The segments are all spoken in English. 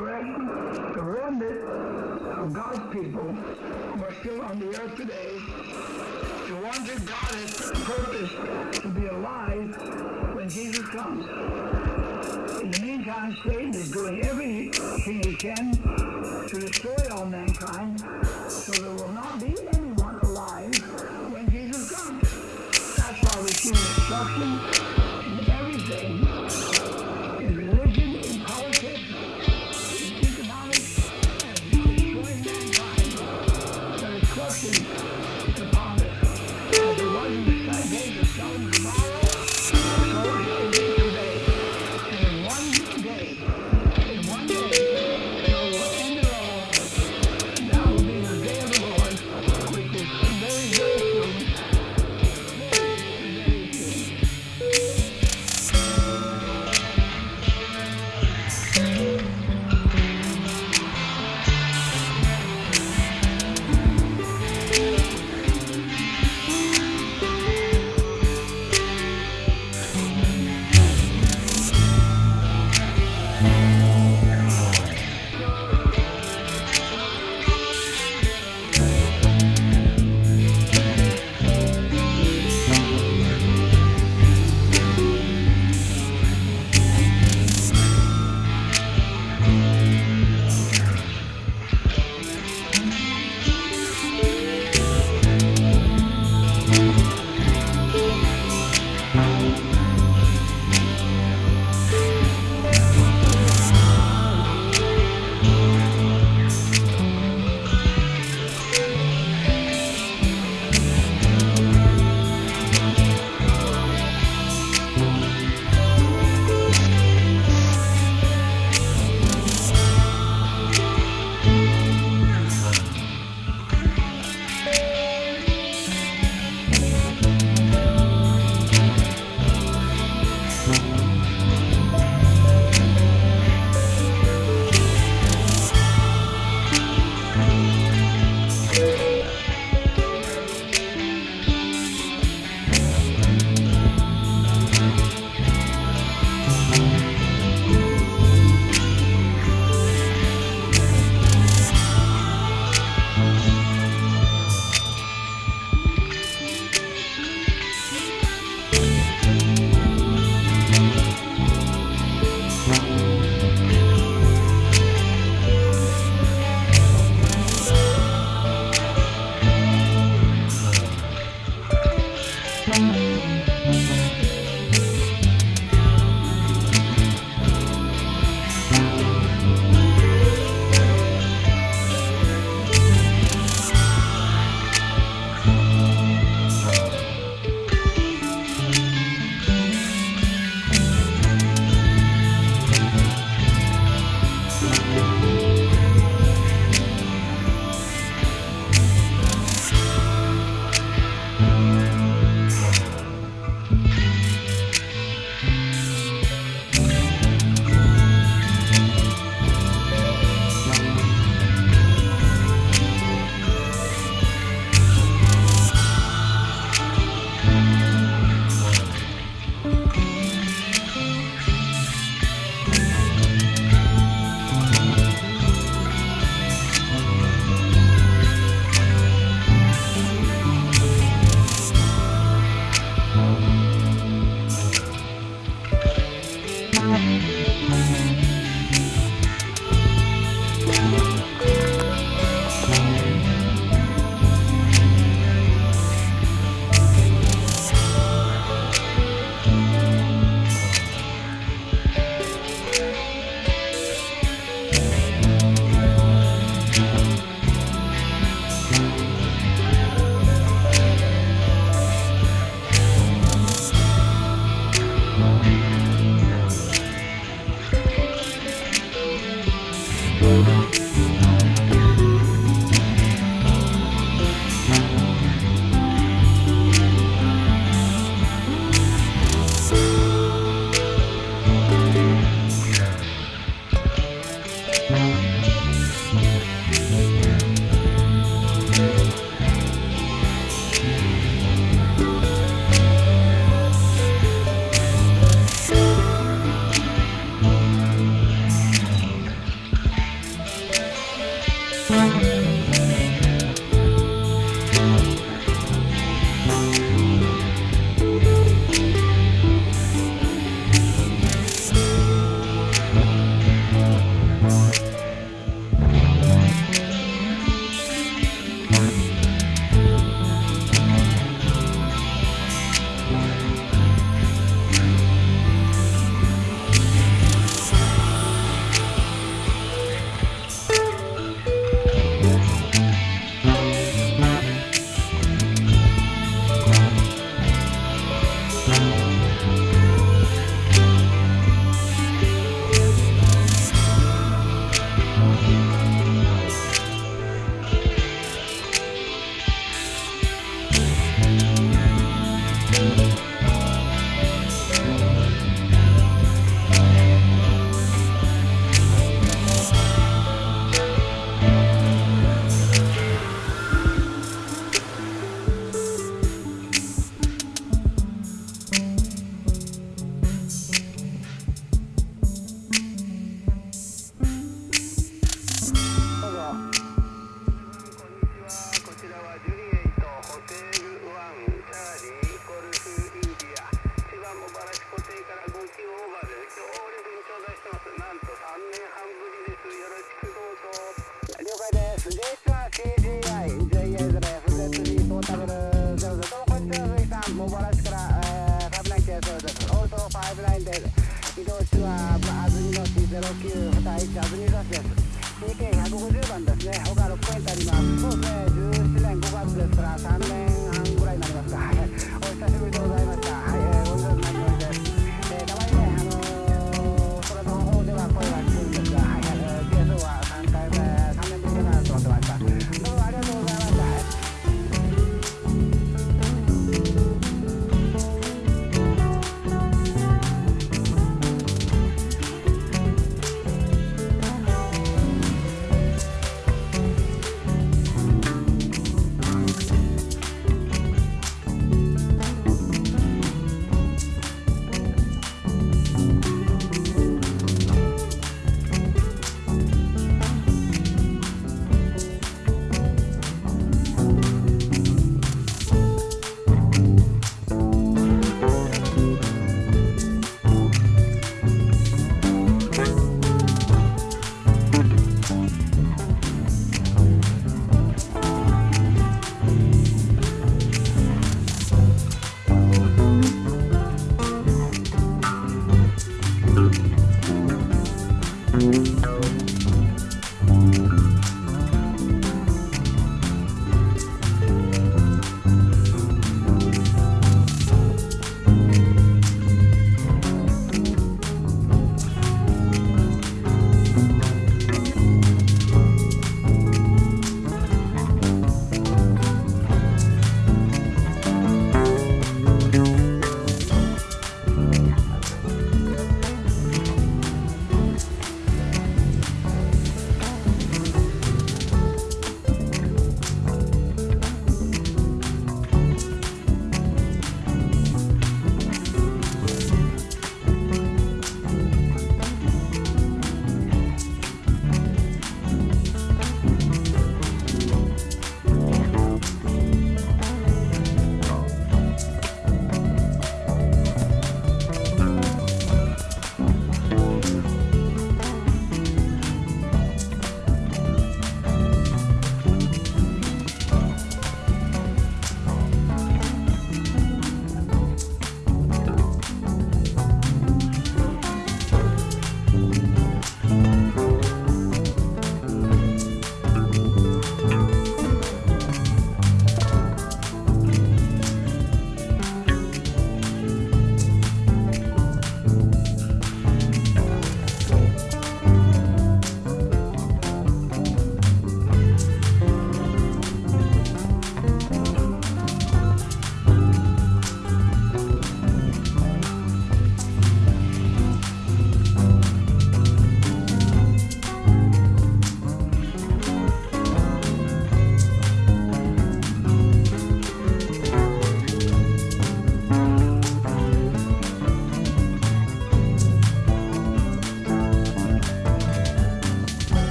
remnant of God's people are still on the earth today, the ones that God has purposed to be alive when Jesus comes. In the meantime, Satan is doing everything he can to destroy all mankind, so there will not be anyone alive when Jesus comes. That's why we see destruction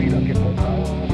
vida que contamos.